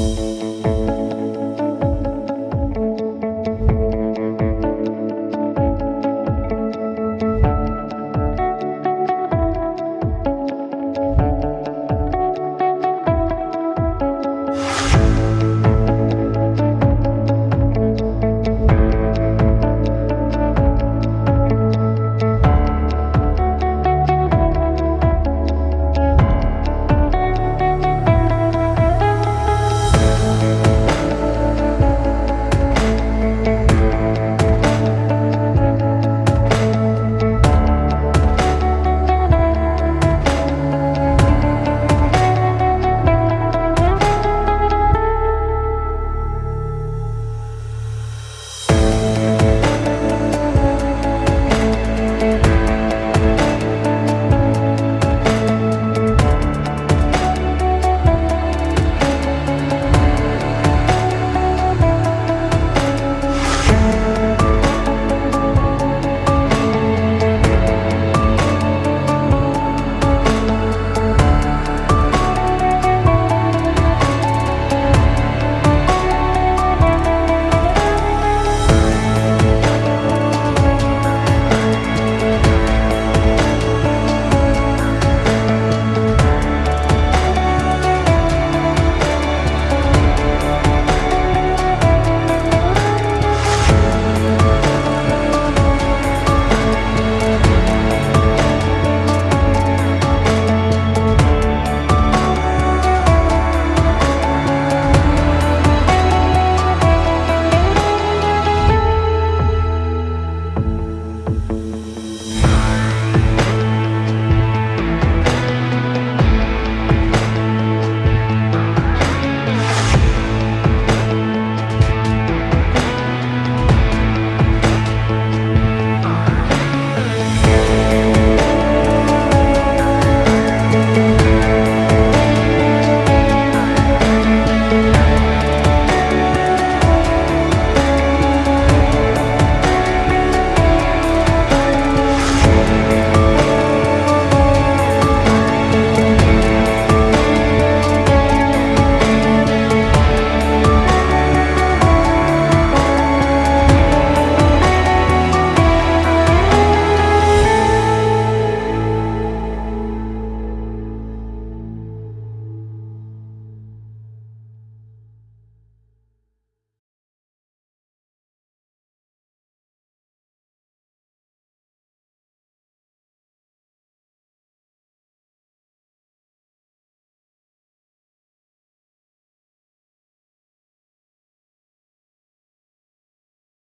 Música